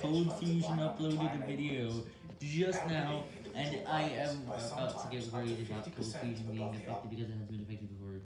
Code Fusion uploaded a video just now, and I am about to get worried about Code Fusion being affected because it has been affected.